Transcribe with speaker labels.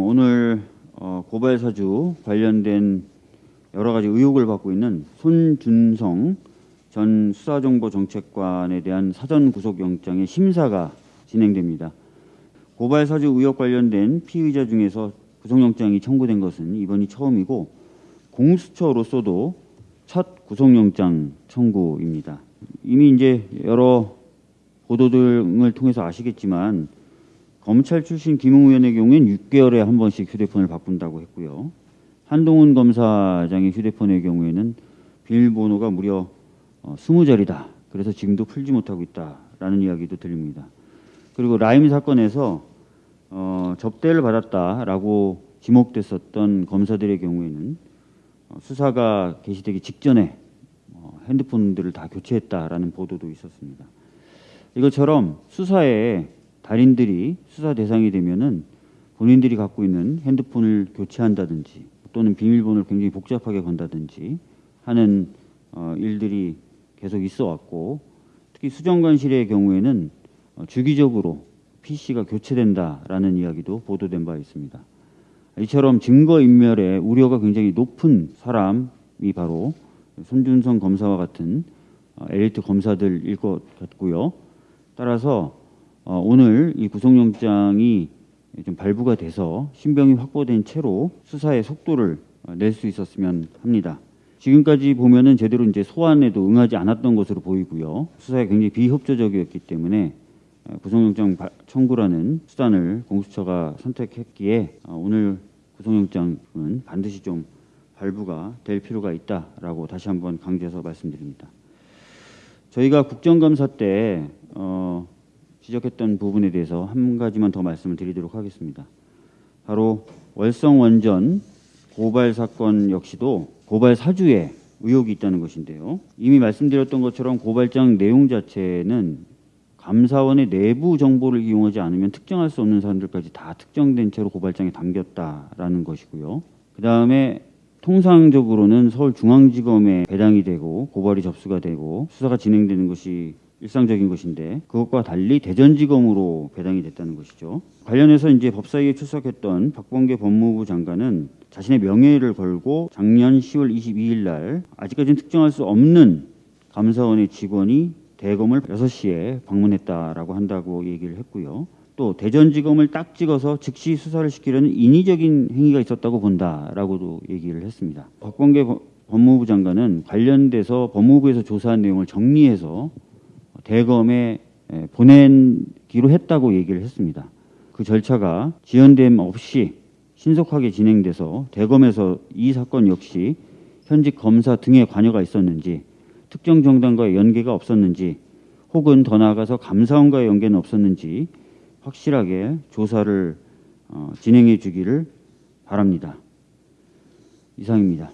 Speaker 1: 오늘 어, 고발 사주 관련된 여러 가지 의혹을 받고 있는 손준성 전 수사정보정책관에 대한 사전 구속영장의 심사가 진행됩니다. 고발 사주 의혹 관련된 피의자 중에서 구속영장이 청구된 것은 이번이 처음이고 공수처로서도 첫 구속영장 청구입니다. 이미 이제 여러 보도 등을 통해서 아시겠지만 검찰 출신 김웅 의원의 경우엔 6개월에 한 번씩 휴대폰을 바꾼다고 했고요. 한동훈 검사장의 휴대폰의 경우에는 비밀번호가 무려 20자리다. 그래서 지금도 풀지 못하고 있다라는 이야기도 들립니다. 그리고 라임 사건에서 어, 접대를 받았다라고 지목됐었던 검사들의 경우에는 어, 수사가 개시되기 직전에 어, 핸드폰들을 다 교체했다라는 보도도 있었습니다. 이것처럼 수사에 달인들이 수사 대상이 되면은 본인들이 갖고 있는 핸드폰을 교체한다든지 또는 비밀번호를 굉장히 복잡하게 건다든지 하는 어, 일들이 계속 있어 왔고 특히 수정관실의 경우에는 어, 주기적으로 PC가 교체된다라는 이야기도 보도된 바 있습니다. 이처럼 증거 인멸의 우려가 굉장히 높은 사람이 바로 손준성 검사와 같은 어, 엘리트 검사들일 것 같고요. 따라서 어, 오늘 이 구속영장이 좀 발부가 돼서 신병이 확보된 채로 수사의 속도를 어, 낼수 있었으면 합니다. 지금까지 보면은 제대로 이제 소환에도 응하지 않았던 것으로 보이고요. 수사에 굉장히 비협조적이었기 때문에 어, 구속영장 청구라는 수단을 공수처가 선택했기에 오늘 구속영장은 반드시 좀 발부가 될 필요가 있다라고 다시 한번 강조해서 말씀드립니다. 저희가 국정감사 때 어, 지적했던 부분에 대해서 한 가지만 더 말씀을 드리도록 하겠습니다. 바로 월성 원전 고발 사건 역시도 고발 사주에 의혹이 있다는 것인데요. 이미 말씀드렸던 것처럼 고발장 내용 자체는 감사원의 내부 정보를 이용하지 않으면 특정할 수 없는 사람들까지 다 특정된 채로 고발장에 담겼다라는 것이고요. 그 다음에 통상적으로는 서울중앙지검에 배당이 되고 고발이 접수가 되고 수사가 진행되는 것이 일상적인 것인데 그것과 달리 대전지검으로 배당이 됐다는 것이죠. 관련해서 이제 법사위에 출석했던 박범계 법무부 장관은 자신의 명예를 걸고 작년 10월 22일 날 아직까지는 특정할 수 없는 감사원의 직원이 대검을 6시에 방문했다라고 한다고 얘기를 했고요. 또 대전지검을 딱 찍어서 즉시 수사를 시키려는 인위적인 행위가 있었다고 본다라고도 얘기를 했습니다. 박범계 법무부 장관은 관련돼서 법무부에서 조사한 내용을 정리해서 대검에 보내기로 했다고 얘기를 했습니다. 그 절차가 지연됨 없이 신속하게 진행돼서 대검에서 이 사건 역시 현직 검사 등의 관여가 있었는지 특정 정당과의 연계가 없었는지 혹은 더 나아가서 감사원과의 연계는 없었는지 확실하게 조사를 어, 진행해 주기를 바랍니다. 이상입니다.